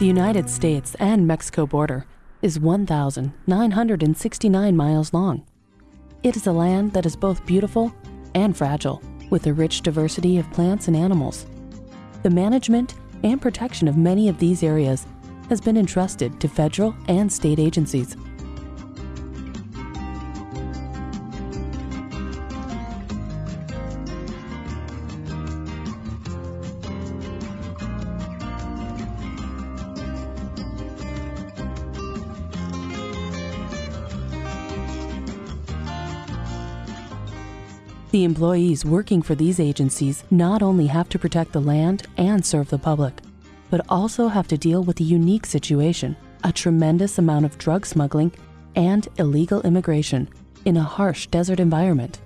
The United States and Mexico border is 1,969 miles long. It is a land that is both beautiful and fragile, with a rich diversity of plants and animals. The management and protection of many of these areas has been entrusted to federal and state agencies. The employees working for these agencies not only have to protect the land and serve the public, but also have to deal with a unique situation, a tremendous amount of drug smuggling and illegal immigration in a harsh desert environment.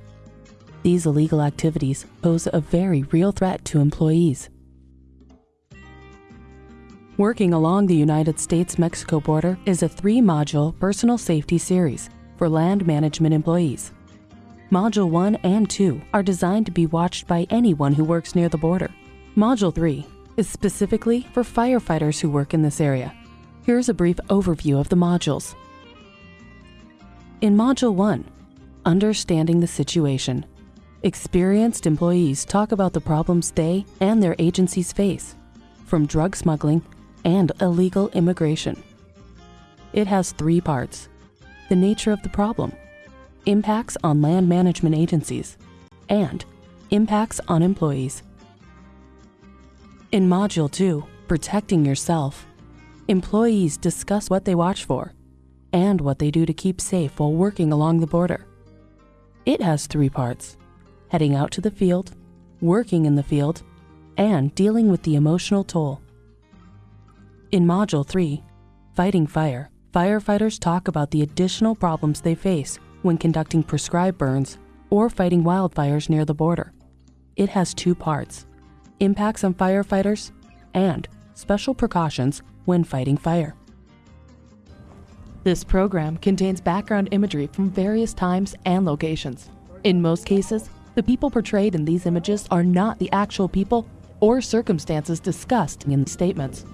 These illegal activities pose a very real threat to employees. Working along the United States-Mexico border is a three-module personal safety series for land management employees. Module 1 and 2 are designed to be watched by anyone who works near the border. Module 3 is specifically for firefighters who work in this area. Here's a brief overview of the modules. In Module 1, Understanding the Situation, experienced employees talk about the problems they and their agencies face, from drug smuggling and illegal immigration. It has three parts. The nature of the problem, impacts on land management agencies, and impacts on employees. In Module 2, Protecting Yourself, employees discuss what they watch for and what they do to keep safe while working along the border. It has three parts, heading out to the field, working in the field, and dealing with the emotional toll. In Module 3, Fighting Fire, firefighters talk about the additional problems they face when conducting prescribed burns or fighting wildfires near the border. It has two parts, impacts on firefighters and special precautions when fighting fire. This program contains background imagery from various times and locations. In most cases, the people portrayed in these images are not the actual people or circumstances discussed in the statements.